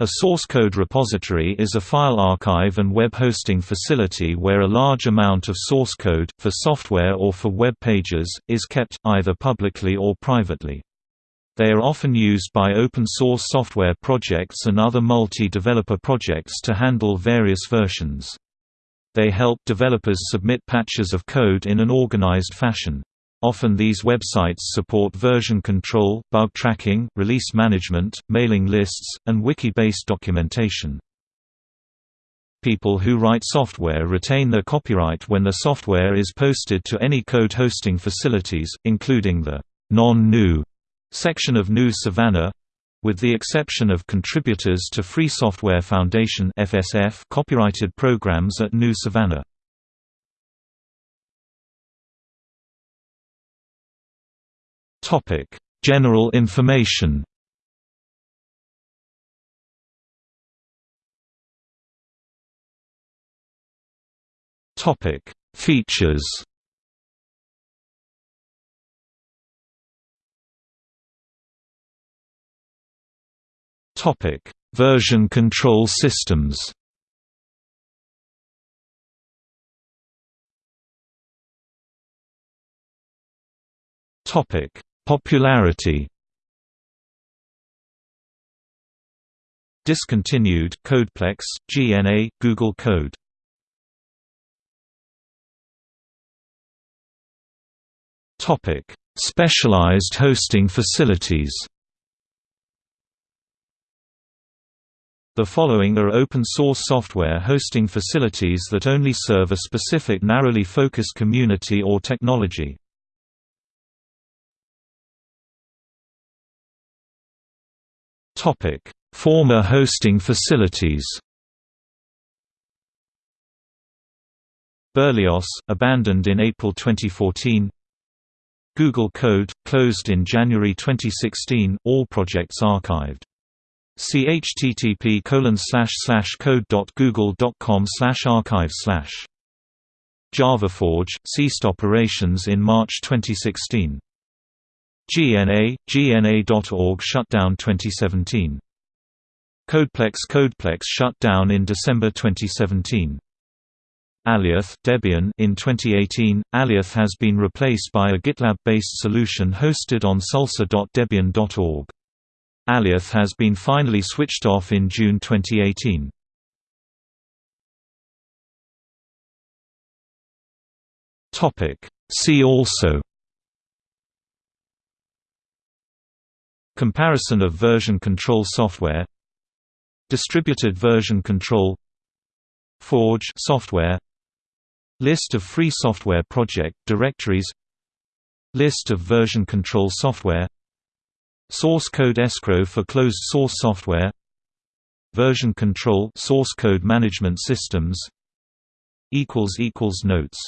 A source code repository is a file archive and web hosting facility where a large amount of source code, for software or for web pages, is kept, either publicly or privately. They are often used by open-source software projects and other multi-developer projects to handle various versions. They help developers submit patches of code in an organized fashion. Often these websites support version control, bug tracking, release management, mailing lists, and wiki-based documentation. People who write software retain their copyright when the software is posted to any code hosting facilities, including the non-GNU section of GNU Savannah, with the exception of contributors to Free Software Foundation (FSF) copyrighted programs at GNU Savannah. Topic: General information. Topic: Features. Topic: Version control systems. Topic: Popularity Discontinued Codeplex, GNA, Google Code Topic: Specialized hosting facilities. The following are open-source software hosting facilities that only serve a specific narrowly focused community or technology. Former hosting facilities. BerliOS, abandoned in April 2014. Google Code, closed in January 2016. All projects archived. See http code.google.com archive slash JavaForge, ceased operations in March 2016. GNA, GNA.org shut down 2017. Codeplex Codeplex shut down in December 2017. Alioth Debian in 2018, Alioth has been replaced by a GitLab-based solution hosted on salsa.debian.org. Alioth has been finally switched off in June 2018. See also Comparison of version control software Distributed version control Forge software List of free software project directories List of version control software Source code escrow for closed source software Version control source code management systems Notes